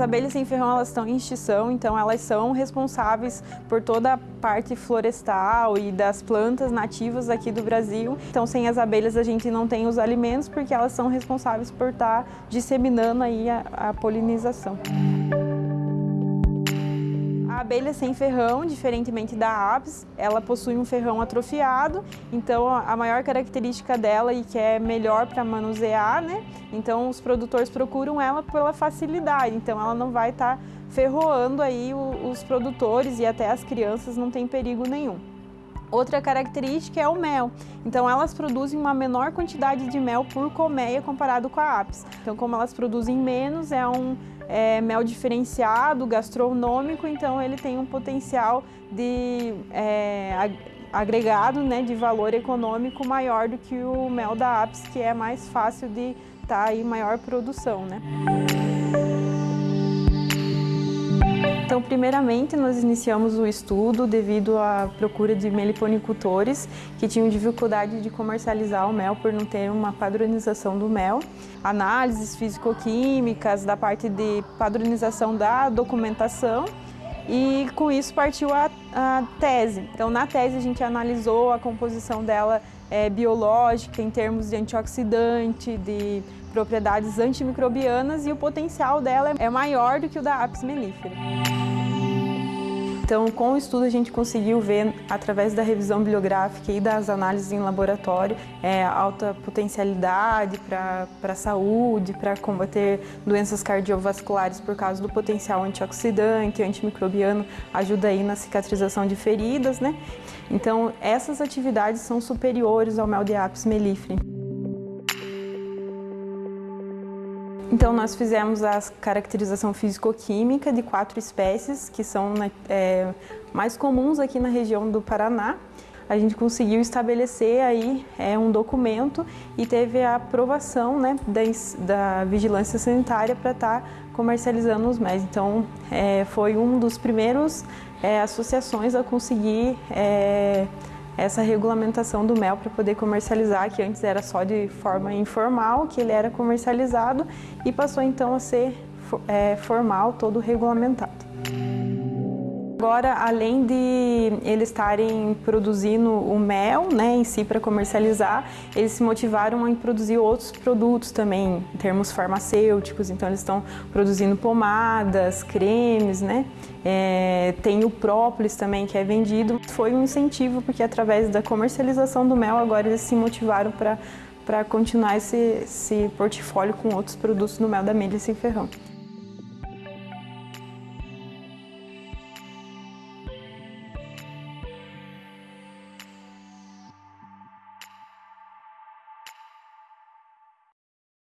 abelhas sem ferrão elas estão em extinção, então elas são responsáveis por toda a parte florestal e das plantas nativas aqui do Brasil. Então sem as abelhas a gente não tem os alimentos porque elas são responsáveis por estar disseminando aí a, a polinização. Abelha sem ferrão, diferentemente da apis, ela possui um ferrão atrofiado, então a maior característica dela e que é melhor para manusear, né? Então os produtores procuram ela pela facilidade, então ela não vai estar tá ferroando aí os produtores e até as crianças não tem perigo nenhum. Outra característica é o mel. Então elas produzem uma menor quantidade de mel por colmeia comparado com a apis. Então como elas produzem menos, é um é, mel diferenciado, gastronômico, então ele tem um potencial de é, agregado né, de valor econômico maior do que o mel da apis, que é mais fácil de estar tá em maior produção. Né? Então, primeiramente, nós iniciamos o estudo devido à procura de meliponicultores que tinham dificuldade de comercializar o mel por não ter uma padronização do mel. Análises físico-químicas, da parte de padronização da documentação e com isso partiu a, a, tese. Então, na tese, a gente analisou a composição dela é, biológica em termos de antioxidante, de propriedades antimicrobianas e o potencial dela é maior do que o da Apis mellifera. Então, com o estudo, a gente conseguiu ver, através da revisão bibliográfica e das análises em laboratório, é, alta potencialidade para a saúde, para combater doenças cardiovasculares por causa do potencial antioxidante, antimicrobiano, ajuda aí na cicatrização de feridas, né? Então, essas atividades são superiores ao mel de Apis mellifera. Então, nós fizemos a caracterização físico-química de quatro espécies que são né, é, mais comuns aqui na região do Paraná. A gente conseguiu estabelecer aí é, um documento e teve a aprovação né, da, da vigilância sanitária para estar tá comercializando os MES. Então, é, foi um dos primeiros é, associações a conseguir é, essa regulamentação do mel para poder comercializar, que antes era só de forma informal, que ele era comercializado e passou então a ser é, formal, todo regulamentado. Agora, além de eles estarem produzindo o mel né, em si para comercializar, eles se motivaram em produzir outros produtos também, em termos farmacêuticos. Então, eles estão produzindo pomadas, cremes, né? É, tem o própolis também que é vendido. Foi um incentivo, porque através da comercialização do mel, agora eles se motivaram para para continuar esse, esse portfólio com outros produtos do mel da Milha sem ferrão.